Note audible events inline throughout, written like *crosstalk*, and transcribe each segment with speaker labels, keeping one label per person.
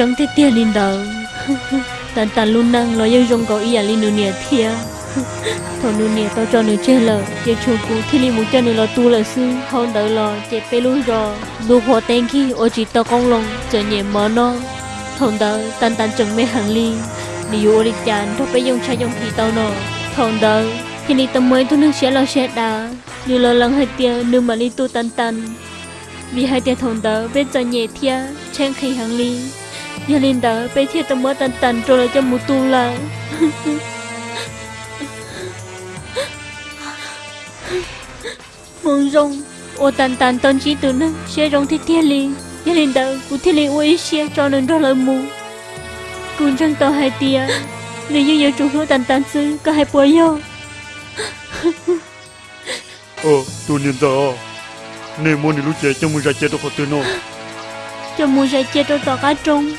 Speaker 1: chẳng thể tiền lên đạo, *laughs* tàn tàn luôn năng lo yêu dùng có ý à lên nửa thia thằng nửa nè tao cho nửa chơi lờ. Chơi chua cú thì linh muốn cho nửa lo tu là sư. Không đỡ lo chơi pe lui rồi lu hoa tên khi ô chỉ tao con lòng chờ nhẹ mở nó thằng đỡ tàn tàn chẳng mê hàng ly. Đi vô đi chán thôi bây dùng chai dùng thì tao nọ, thằng đỡ khi đi tao mới tu nước sẽ lo sẽ đá như lo lắng hai tia nương mà đi tu tàn tàn. Vì hai tia thằng đỡ bên cho nhẹ thia chen khi hàng ly nhà linh đỡ bé thiệt tao mới tàn tàn rồi là cho một tu là mong rong ô tàn tàn tàn chỉ từ nó sẽ rong thiết thiên li nhà linh đỡ cụ thiết li ôi xe cho nên đó là mù cũng chẳng tao hai tia. *laughs* Nếu như nhiều chủ hữu tàn tàn sư có hai bùa yêu *laughs*
Speaker 2: ờ tu niên giờ nên muốn đi lúc chơi cho muốn ra chơi đâu có từ nó
Speaker 1: cho muốn ra chơi đâu tao cá trông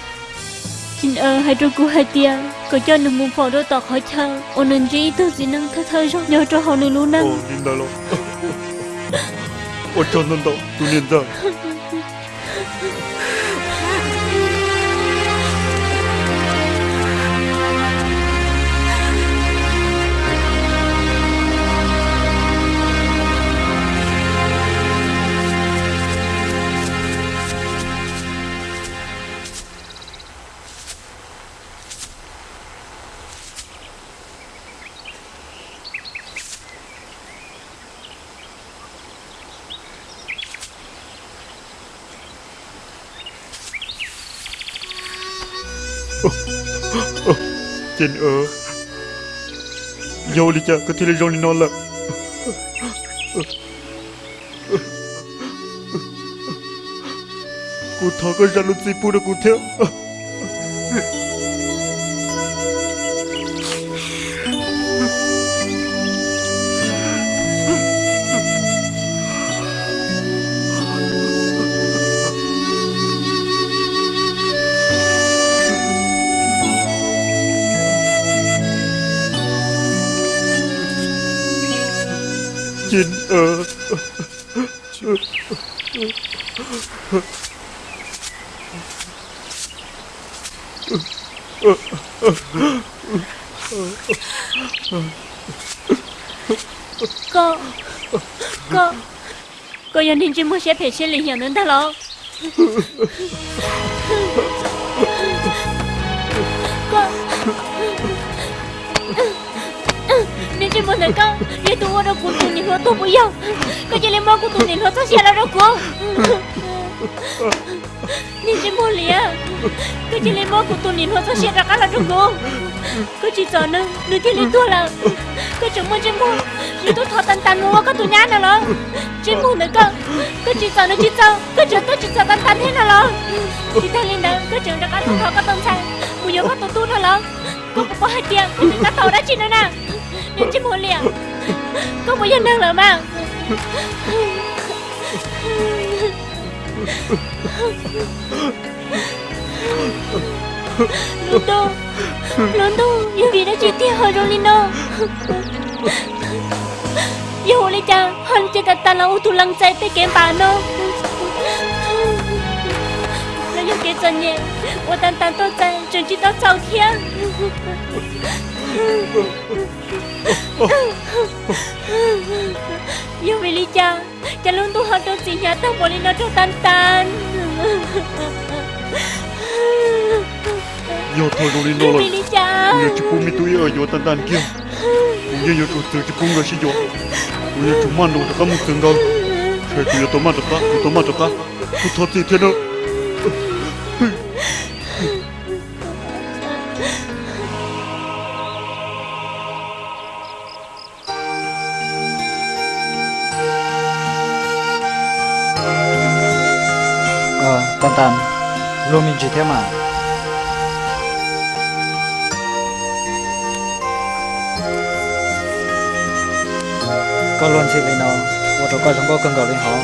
Speaker 1: xin ơ hai trâu cú hai tia. Có cho nụ mùng phò đôi tọt hỏi chờ ôn nên chỉ thứ gì năng thơ thơ cho nhớ cho họ nên lú năng.
Speaker 2: Ồ nhìn đó lo ồ cho nên đó tu nên đó Jin ơ Yo li cha ka thile jong li non la Ku tho ka jalu si pu de ku the Jin ờ.
Speaker 1: Cô Cô Cô 연인 주무시에 배실리 현은 달러 nên chỉ muốn được con để tôi ở của tôi nhìn nó tôi bây giờ cô chỉ lấy máu của tôi nhìn nó tôi sẽ là đâu cô nên chỉ muốn liền. Cô chỉ lấy máu của tôi nhìn nó tôi sẽ ra cái là đâu cô cô chỉ sợ nữa nữa thì lấy tôi là cô chẳng muốn chỉ muốn nếu tôi thọ tan tan mua có tôi nhá nào lo. Chỉ muốn nữa cơ cô chỉ sợ nữa chỉ sợ. Cô chỉ tôi chỉ sợ tan tan thế nào lo. Chỉ thay lên đó cô chẳng ra cái tôi thọ có tâm sang bây giờ có tôi tu thôi lo. Cô cũng có hai tiền cô đừng có tàu đã chỉ nữa nè nên chỉ liền cô bây giờ năng là mạng. Lundo Lundo Yêu đi đã chuyển tiền hồi Rolino Lino Yêu lấy cha Hân chơi cả ta là ô tu lăng chạy tới kém bà nó Nó yêu kế chân nhẹ Ô tan tan tốt chạy Chẳng chỉ tao chào thiên yêu Billy chan Chan luôn tu
Speaker 2: hati sinya tak boleh nak tantan Yo thôi Luli nó là Uya chipu mi tu ya yo tantan kia Uya yo tu chipu nga si yo Uya cuma nung tak kamu tenggal Saya tu ya tomat tak, tomat tak, tu thot si thế
Speaker 3: đâu tàn tàn luôn mình chỉ thế mà có luôn xin lấy nó và tôi coi chúng có cần cầu lên họ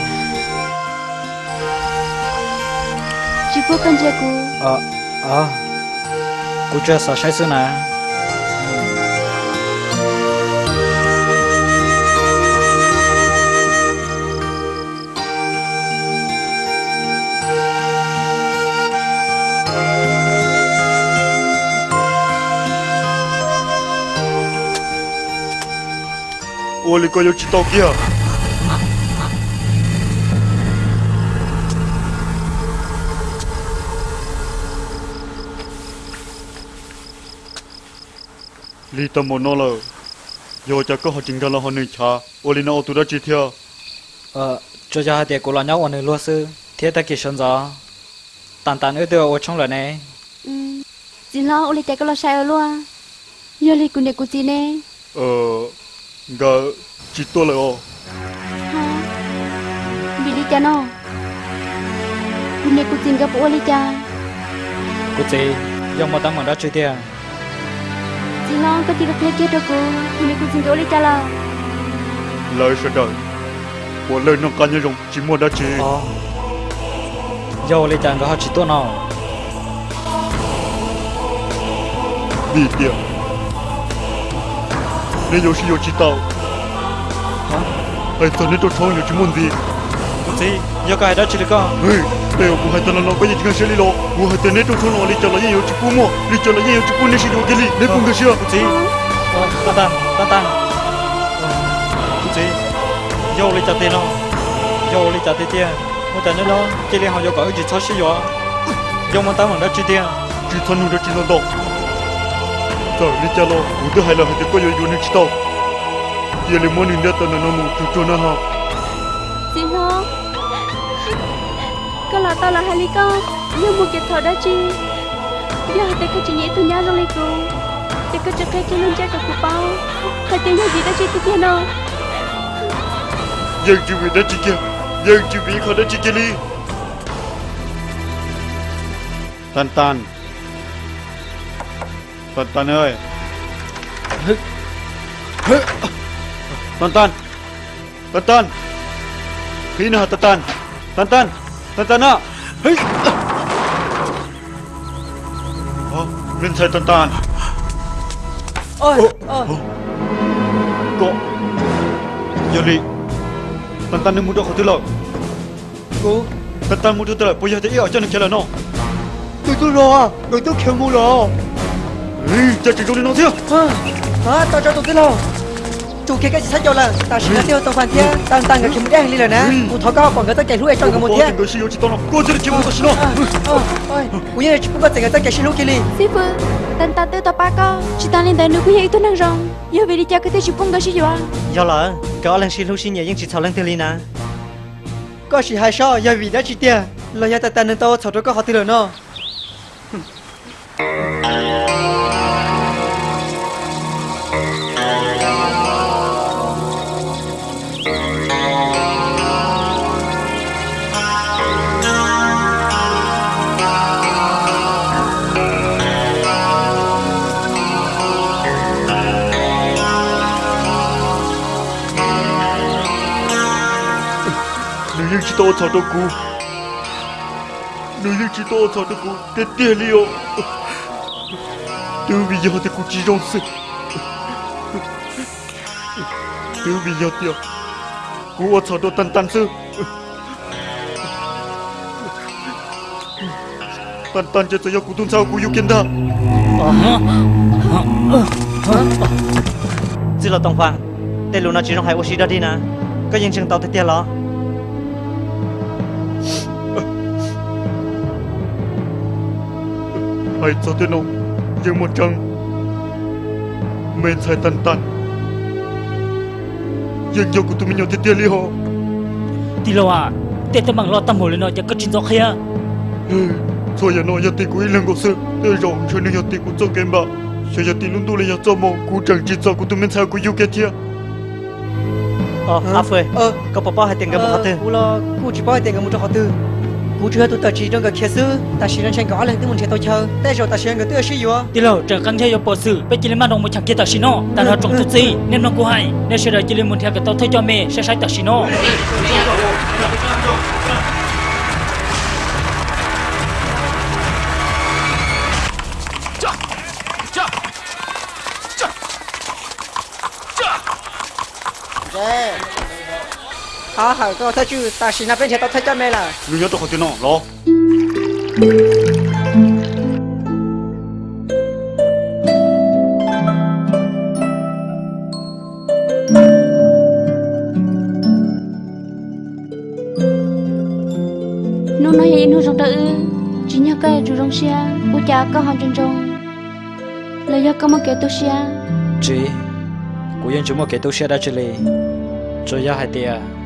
Speaker 1: Chỉ có con trai cô
Speaker 3: ờ ờ. Cô chưa sợ sai sự nè
Speaker 2: 원래 꺼졌지 떡이야 lì tâm một nó là giờ chắc có họ chính ra là họ nên cha. 원래 nó tụi đã chỉ theo
Speaker 3: ờ cho cha thì cô là nhau ở nơi luôn sư. Thế ta kỹ sơn gió. Tàn tàn ở đâu ở trong lần này.
Speaker 4: Ừ. Chỉ lo ôi lì cái có lo sai ở luôn giờ lì cũng để cô gì nè.
Speaker 2: Ờ nga chitoleo bili chano kune
Speaker 4: kucing gap oli cha
Speaker 3: kucing
Speaker 4: yang mau tamu dah cuti ya Jinong ke tiga pihak kita ko kune kucing gap oli cha
Speaker 2: la. Lai sẽ đợi của lời nó cá nhân dùng chỉ mua đã
Speaker 3: chỉ dầu lấy chàng có họ chỉ tốt nào
Speaker 2: bị 내 요시요
Speaker 3: 지따오
Speaker 2: 아, 아이 또 총이 요즘
Speaker 3: 뭔데 thì do cái đó chỉ
Speaker 2: là có. Đều cũng hay tên là bây giờ chỉ cần xử lý lộ. Cũng hay tên nét trong thôn nó đi là nhiều chụp mua. Đi chờ là nhiều chụp mua nên xin đồ cái gì?
Speaker 3: Nên cũng được chưa? Thì ta ta ta ta thì do lấy trả tiền không do lấy trả tiền tiền một nữa đó chỉ là họ do có cái gì xóa xí rồi do mà ta mình tiền
Speaker 2: chỉ thân nuôi được chỉ nó đâu Thở đi cha lo, ủ tư hai là hãy có yếu nên tao Giờ lấy món hình đã tao nó mù chút cho nó ha.
Speaker 4: Chị hô Có là tao là hai lý con Nhưng một cái thở đã chi? Giờ hãy tới cái chị nhẹ tôi nhá rồi lý con để cái chắc cái chị nên chắc cả cụ bao Hãy tới nhà gì đã chi
Speaker 2: tiếp theo? nào Dân chị vì đã chi kia. Dân chị vì khó đã chi kia đi. Tan tan. ต้นต้นเอ้ยฮึฮึต้นต้นต้นต้นพี่น้อต้นต้นต้นต้นต้นต้นอะเฮ้ยโอ้รินใส่ต้นต้น
Speaker 3: โอ้
Speaker 2: ยโอ้ยโกยลีต้นต้นนึกมุดออกที่หลอกกู Tentang
Speaker 3: muda tak punya tak ia macam nak jalan
Speaker 2: no. Tu tu lo ah. Tu tu kemu รอ 자, 자, 저리
Speaker 5: 넣으세요. 아, 또 저도 들어. chủ kia cái sách cho là ta sẽ tiêu tàu phản thế tăng tăng cái kiếm đen lên rồi nè. Một thọ cao còn
Speaker 2: ờ,
Speaker 5: ờ,
Speaker 2: ờ, người ta chạy lui trong người siêu chỉ tao nó cô một tao xin nó
Speaker 5: ôi bây giờ chúng ta người ta chạy siêu kia đi
Speaker 4: sư phụ tần ta tiêu tàu co chỉ ta lên đây nước quý tôi năng rong giờ về đi chơi cái thế chỉ bung cái gì vậy
Speaker 5: giờ là có lần siêu xin nhảy nhưng chỉ thảo lần thế liền nè có chỉ hai sao giờ vì đã chỉ tiền. Là giờ ta tần tao thảo đó có họ tiêu rồi nó.
Speaker 2: 릴지도 저도구 릴지도 저도구 대대리오 từ bây giờ thì cũng chỉ rôn sự từ bây giờ thì cũng ở chỗ đồ tân tân sư. Tân tân cho tôi cũng tuân sao cũng yêu kiến ta
Speaker 5: chỉ là tông phang tên luna chỉ trong hai ô xí đã đi nè. Cái dân chừng tàu thì tiền
Speaker 2: lo. Hãy cho tên ông Nhưng một trăng Mình sẽ tần tần Nhưng dù của tụi mình nhau thì tiên lý hồ
Speaker 6: Tì lâu à Tên tên bằng lo tâm hồ lên nói cho cất trình gió
Speaker 2: khía Rồi giờ nói giờ tì của ý lần của sự Tên rộng chơi nên giờ tì của trong kênh bà Giờ giờ tì luôn tu lên giờ cho mong Cú chẳng trình gió của tụi mình sao của yêu kia chia.
Speaker 5: Ờ, à phê Ờ, cậu bà bà hãy tiền gặp một ờ, hạt tư Cú lo, cú chỉ bà hãy tiền gặp một hạt tư cú chưa tụi tao chỉ trong cái kia sư ta chỉ đang tranh gõ lên tiếng muốn chơi tôi rồi ta xem cái tôi sử dụng
Speaker 6: đi lâu trở căng theo vô bộ sư bây giờ lên đồng một chẳng kia tao chỉ nó ta nói trọng thực gì nên nó cú hay nên sẽ đợi chỉ lên một theo cái tao thấy cho mẹ sẽ sai tao chỉ nó
Speaker 5: 好好，给我再去打洗那边去，到他家没了。
Speaker 2: 你要多好点弄，老。
Speaker 5: nó
Speaker 4: nói gì nó rong đỡ chỉ nhớ cái chủ rong xe u cha có hòn chân rong là có cái tôi xe
Speaker 3: chị của dân chúng một cái tôi xe đã chơi lì rồi do hai tiền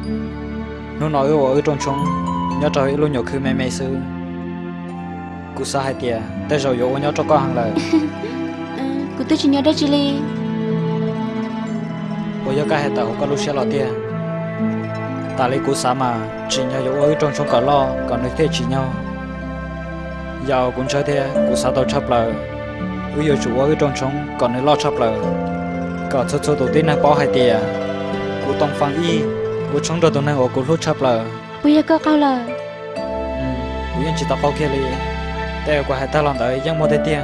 Speaker 3: nó nói ở ở trong trong nhớ ít luôn nhiều khi mẹ mẹ sư cô sa hai tia tại rồi yo nhớ cho con hàng lời. *laughs*
Speaker 4: Cụ tôi chỉ nhớ đây chỉ li
Speaker 3: bây giờ cái hai tàu có lúc sẽ lo tia ta lấy cô sa mà chỉ nhớ yo ở trong trong cả lo còn nơi thế chỉ nhau. Giờ cũng chơi thế cô sa tàu chấp lời. Bây giờ chủ ở trong trong còn nơi lo chấp lời. Có số số đầu tiên là bỏ hai tia cô tông phang y bố trong đó tuần này họ cũng hút chập là
Speaker 4: bây giờ có câu là ừ
Speaker 3: bây giờ chỉ tao cao kia đi để qua hai ta làm tới giang mua tới tiền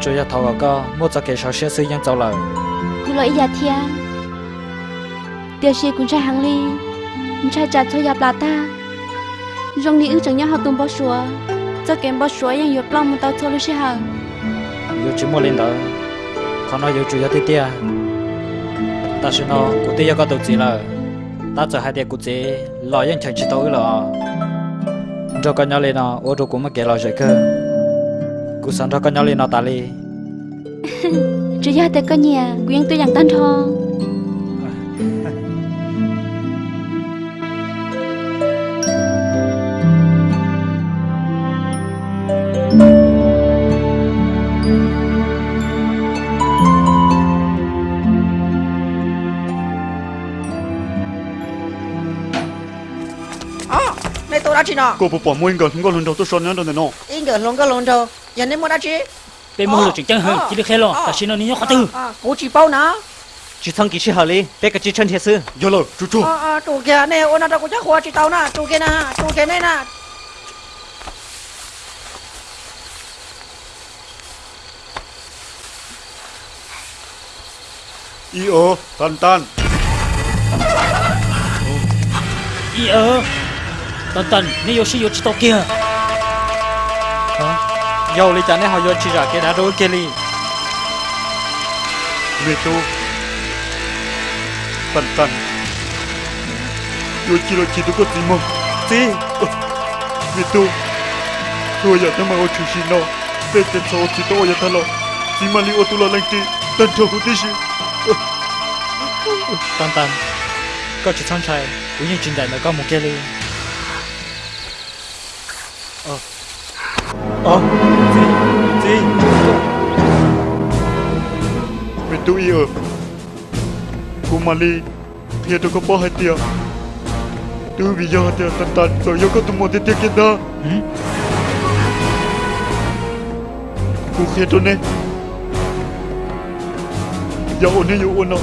Speaker 3: chủ nhà thầu có mua cho kẻ sao xe sư giang cháu là
Speaker 4: cũng lợi giá thiên tiêu xe cũng chạy hàng ly cũng chạy trả cho nhà bà ta rong đi ư chẳng nhớ họ tung bao sủa cho kèm bao sủa giang yếu plong một tao thôi
Speaker 3: xe hàng yếu chỉ mua lên đó còn nói yếu chủ nhà tới tiền ta sẽ nó cũng tiêu có tổ chức là ta cho hai đứa cụ chế lo yên chẳng chỉ tối lo cho con nhau lên nó ô tô cũng mà kể lo rồi cơ. Cụ sẵn cho con nhau lên nó ta đi
Speaker 4: chỉ ra tới con nhà quyên tôi dặn tan
Speaker 5: thôi chỉ nó
Speaker 2: cô bỏ mua người không có lần đầu tôi son nhớ đâu này nó
Speaker 5: in lông cái lông đâu. Giờ nên mua đã chỉ
Speaker 6: bên mua được chân hơn chỉ được khe lo. ta xin nó ní khó tư.
Speaker 5: cô chỉ bao nè
Speaker 3: chỉ thằng kỹ sư hả đi bé cái chỉ chân thiệt sư
Speaker 2: giờ là chú chú.
Speaker 5: À à chủ kia này ôn nào cũng chắc hoa chỉ tao nè. Chủ kia nè chủ kia này nè.
Speaker 2: Y ơ tan
Speaker 6: tần tần nếu yêu chỉ tao kia.
Speaker 3: Dầu lấy chả này họ chỉ ra cái đá đôi kia đi
Speaker 2: mẹ tôi tan tan yo chỉ là chỉ tôi có gì mà
Speaker 3: gì
Speaker 2: mẹ tôi tôi giờ tôi mà ở chú xin nó để tên số chỉ tôi giờ thay lo chỉ mà li ô tôi là lành tí tên cho của tí
Speaker 3: tần tần. Có chỉ thằng trai cũng như chuyện đại nó có một kia đi ờ ờ gì gì
Speaker 2: mẹ tôi y ơ cô mà li thì tôi có bỏ hai tia tôi vì giờ hai tia tan tan rồi yo có tụi một tia kia đó cô kia tôi nè giờ ôn này yo ôn nào